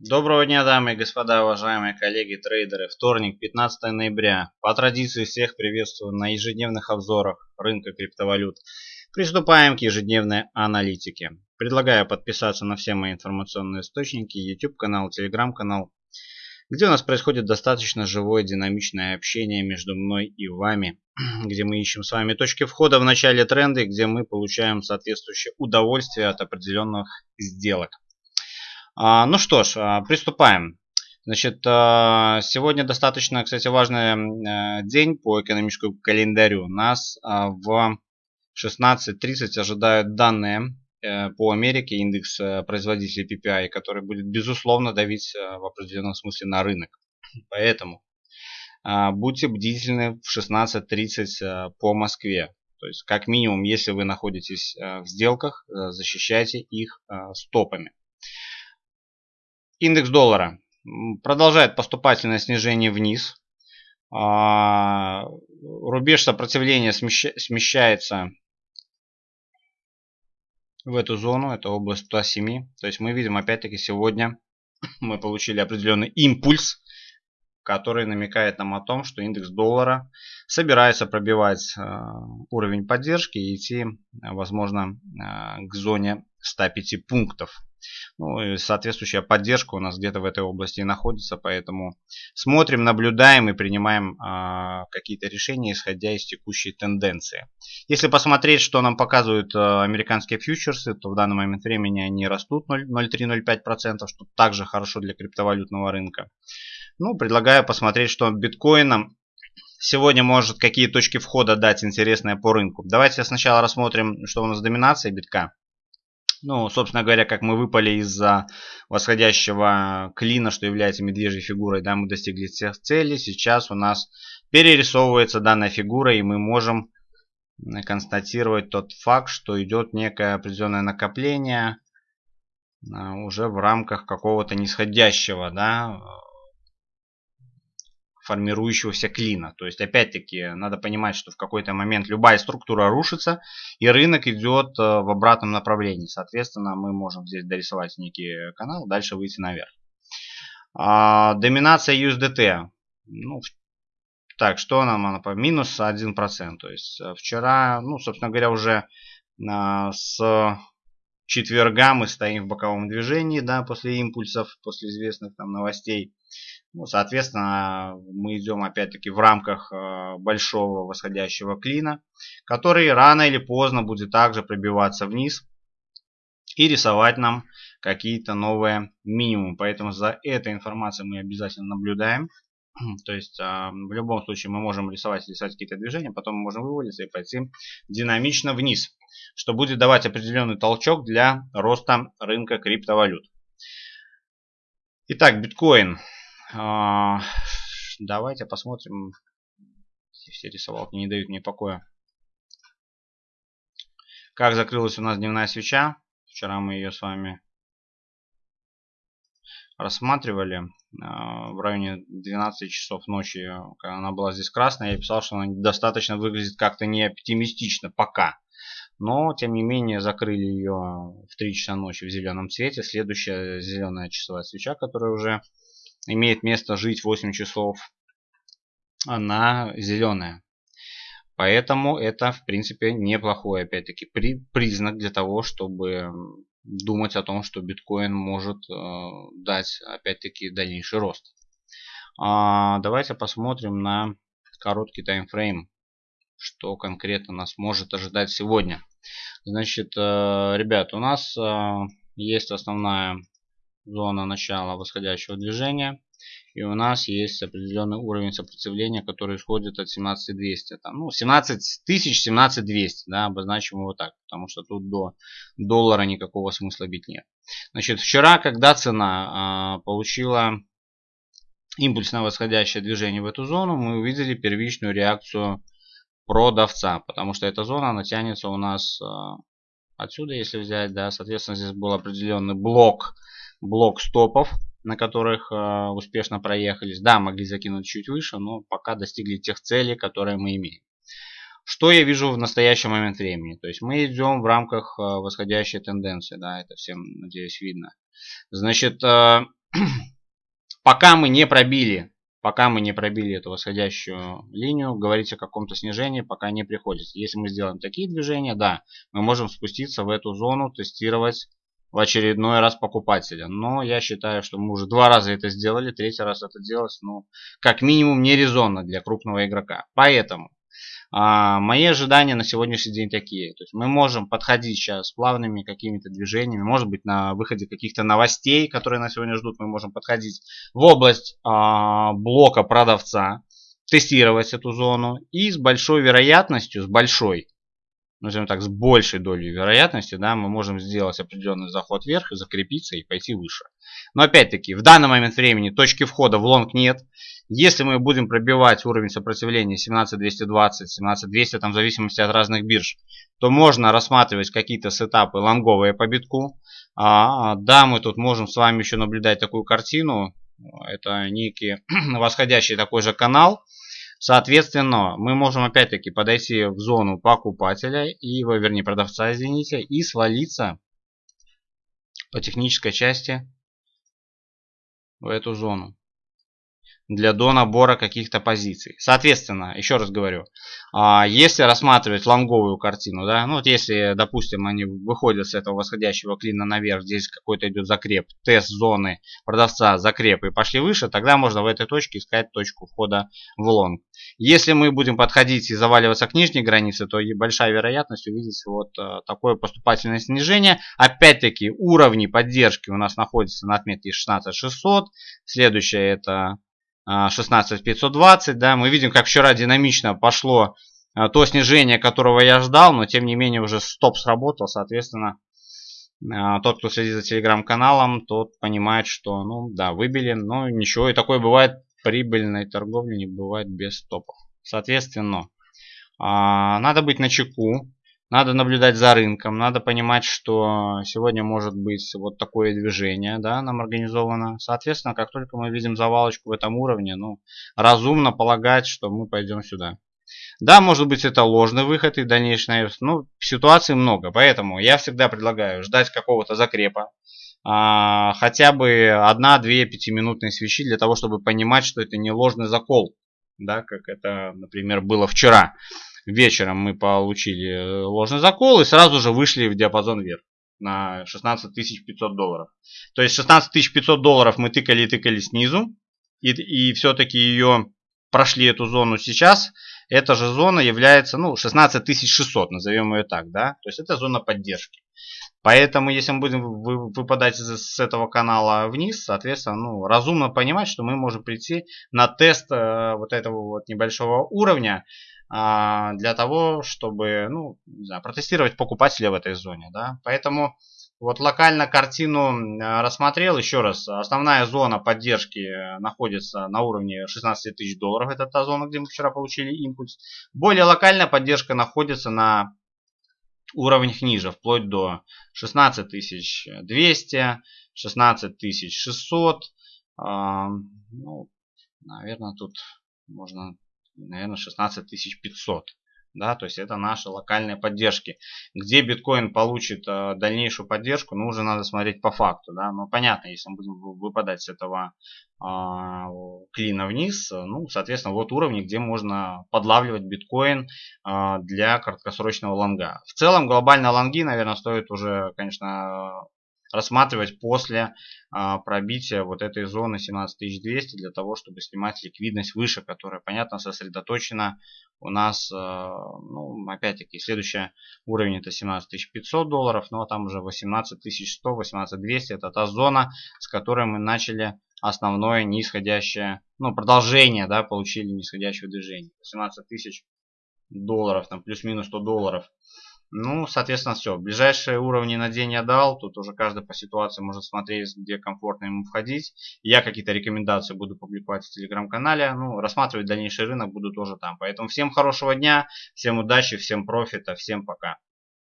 Доброго дня, дамы и господа, уважаемые коллеги трейдеры. Вторник, 15 ноября. По традиции всех приветствую на ежедневных обзорах рынка криптовалют. Приступаем к ежедневной аналитике. Предлагаю подписаться на все мои информационные источники, YouTube канал, Telegram канал, где у нас происходит достаточно живое динамичное общение между мной и вами, где мы ищем с вами точки входа в начале тренда, где мы получаем соответствующее удовольствие от определенных сделок. А, ну что ж, а, приступаем. Значит, а, сегодня достаточно, кстати, важный э, день по экономическому календарю. Нас в 16.30 ожидают данные э, по Америке, индекс э, производителей PPI, который будет, безусловно, давить в определенном смысле на рынок. Поэтому будьте бдительны в 16.30 по Москве. То есть, как минимум, если вы находитесь в сделках, защищайте их стопами. Индекс доллара продолжает поступательное снижение вниз. А, рубеж сопротивления смещается в эту зону, это область 107. То есть мы видим опять-таки сегодня мы получили определенный импульс, который намекает нам о том, что индекс доллара собирается пробивать э, уровень поддержки и идти, возможно, э, к зоне 105 пунктов. Ну, и соответствующая поддержка у нас где-то в этой области находится, поэтому смотрим, наблюдаем и принимаем э, какие-то решения, исходя из текущей тенденции. Если посмотреть, что нам показывают э, американские фьючерсы, то в данный момент времени они растут 0,3-0,5%, что также хорошо для криптовалютного рынка. Ну, предлагаю посмотреть, что биткоином сегодня может какие точки входа дать интересные по рынку. Давайте сначала рассмотрим, что у нас доминация битка. Ну, собственно говоря, как мы выпали из-за восходящего клина, что является медвежьей фигурой, да, мы достигли всех целей. Сейчас у нас перерисовывается данная фигура, и мы можем констатировать тот факт, что идет некое определенное накопление а, уже в рамках какого-то нисходящего, да, формирующегося клина. То есть, опять-таки, надо понимать, что в какой-то момент любая структура рушится, и рынок идет э, в обратном направлении. Соответственно, мы можем здесь дорисовать некий канал, дальше выйти наверх. А, доминация USDT. Ну, так, что нам она по минус 1%. То есть, э, вчера, ну, собственно говоря, уже а, с четверга мы стоим в боковом движении, да, после импульсов, после известных там новостей. Ну, соответственно, мы идем опять-таки в рамках э, большого восходящего клина, который рано или поздно будет также пробиваться вниз и рисовать нам какие-то новые минимумы. Поэтому за этой информацией мы обязательно наблюдаем. То есть э, в любом случае мы можем рисовать, рисовать какие-то движения, потом мы можем вывалиться и пойти динамично вниз, что будет давать определенный толчок для роста рынка криптовалют. Итак, биткоин. А, давайте посмотрим. Все рисовалки не дают мне покоя. Как закрылась у нас дневная свеча. Вчера мы ее с вами рассматривали а, в районе 12 часов ночи, когда она была здесь красная, я писал, что она достаточно выглядит как-то не оптимистично пока. Но, тем не менее, закрыли ее в 3 часа ночи в зеленом цвете. Следующая зеленая часовая свеча, которая уже имеет место жить 8 часов, она зеленая. Поэтому это, в принципе, неплохой, опять-таки, при, признак для того, чтобы думать о том, что биткоин может э, дать, опять-таки, дальнейший рост. А, давайте посмотрим на короткий таймфрейм, что конкретно нас может ожидать сегодня. Значит, э, ребят, у нас э, есть основная зона начала восходящего движения. И у нас есть определенный уровень сопротивления, который исходит от 17200. Там, ну, 17 тысяч, 17200, да, обозначим его так, потому что тут до доллара никакого смысла бить нет. Значит, вчера, когда цена а, получила импульсное восходящее движение в эту зону, мы увидели первичную реакцию продавца, потому что эта зона натянется у нас а, отсюда, если взять, да, соответственно, здесь был определенный блок блок стопов, на которых э, успешно проехались. Да, могли закинуть чуть выше, но пока достигли тех целей, которые мы имеем. Что я вижу в настоящий момент времени? То есть мы идем в рамках э, восходящей тенденции. Да, это всем, надеюсь, видно. Значит, э, пока мы не пробили, пока мы не пробили эту восходящую линию, говорить о каком-то снижении пока не приходится. Если мы сделаем такие движения, да, мы можем спуститься в эту зону, тестировать в очередной раз покупателя. Но я считаю, что мы уже два раза это сделали, третий раз это делать, ну, как минимум, не резонно для крупного игрока. Поэтому а, мои ожидания на сегодняшний день такие. То есть мы можем подходить сейчас плавными какими-то движениями, может быть на выходе каких-то новостей, которые на сегодня ждут, мы можем подходить в область а, блока продавца, тестировать эту зону и с большой вероятностью, с большой, назовем так, с большей долей вероятности, да, мы можем сделать определенный заход вверх и закрепиться и пойти выше. Но опять-таки, в данный момент времени точки входа в лонг нет. Если мы будем пробивать уровень сопротивления 17220, 17200, там в зависимости от разных бирж, то можно рассматривать какие-то сетапы лонговые по битку. А, да, мы тут можем с вами еще наблюдать такую картину. Это некий восходящий такой же канал. Соответственно, мы можем опять-таки подойти в зону покупателя, и, вернее продавца, извините, и свалиться по технической части в эту зону для донабора каких-то позиций. Соответственно, еще раз говорю, а, если рассматривать лонговую картину, да, ну вот если, допустим, они выходят с этого восходящего клина наверх, здесь какой-то идет закреп, тест зоны продавца, закреп и пошли выше, тогда можно в этой точке искать точку входа в лонг. Если мы будем подходить и заваливаться к нижней границе, то большая вероятность увидеть вот э, такое поступательное снижение. Опять-таки уровни поддержки у нас находятся на отметке 16600. Следующее это 16520, да, мы видим, как вчера динамично пошло а, то снижение, которого я ждал, но тем не менее уже стоп сработал, соответственно, а, тот, кто следит за телеграм-каналом, тот понимает, что, ну, да, выбили, но ничего, и такое бывает, прибыльной торговли не бывает без стопов. Соответственно, а, надо быть на чеку, надо наблюдать за рынком, надо понимать, что сегодня может быть вот такое движение, да, нам организовано. Соответственно, как только мы видим завалочку в этом уровне, ну, разумно полагать, что мы пойдем сюда. Да, может быть это ложный выход и дальнейший Ну, ситуаций много, поэтому я всегда предлагаю ждать какого-то закрепа. А, хотя бы одна-две пятиминутные свечи для того, чтобы понимать, что это не ложный закол. Да, как это, например, было вчера вечером мы получили э, ложный закол и сразу же вышли в диапазон вверх на 16 500 долларов. То есть 16 500 долларов мы тыкали и тыкали снизу. И, и все-таки ее прошли эту зону сейчас. Эта же зона является ну, 16 600, назовем ее так. да. То есть это зона поддержки. Поэтому, если мы будем выпадать с этого канала вниз, соответственно, ну, разумно понимать, что мы можем прийти на тест э, вот этого вот небольшого уровня для того, чтобы ну, не знаю, протестировать покупателя в этой зоне. Да? Поэтому вот локально картину рассмотрел. Еще раз, основная зона поддержки находится на уровне 16 тысяч долларов. Это та зона, где мы вчера получили импульс. Более локальная поддержка находится на уровнях ниже, вплоть до 16 200, 16 600. Ну, наверное, тут можно наверное, 16 500. Да, то есть это наши локальные поддержки. Где биткоин получит э, дальнейшую поддержку, ну уже надо смотреть по факту. Да? Ну понятно, если мы будем выпадать с этого э, клина вниз, ну соответственно вот уровни, где можно подлавливать биткоин э, для краткосрочного лонга. В целом глобально лонги, наверное, стоит уже, конечно, рассматривать после а, пробития вот этой зоны 17200 для того, чтобы снимать ликвидность выше, которая, понятно, сосредоточена у нас, а, ну, опять-таки, следующий уровень это 17500 долларов, но там уже 18100, 18200 это та зона, с которой мы начали основное нисходящее, ну, продолжение, да, получили нисходящее движение. 18 тысяч долларов, там плюс-минус 100 долларов. Ну, соответственно, все. Ближайшие уровни на день я дал. Тут уже каждый по ситуации может смотреть, где комфортно ему входить. Я какие-то рекомендации буду публиковать в телеграм-канале. Ну, рассматривать дальнейший рынок буду тоже там. Поэтому всем хорошего дня, всем удачи, всем профита, всем пока.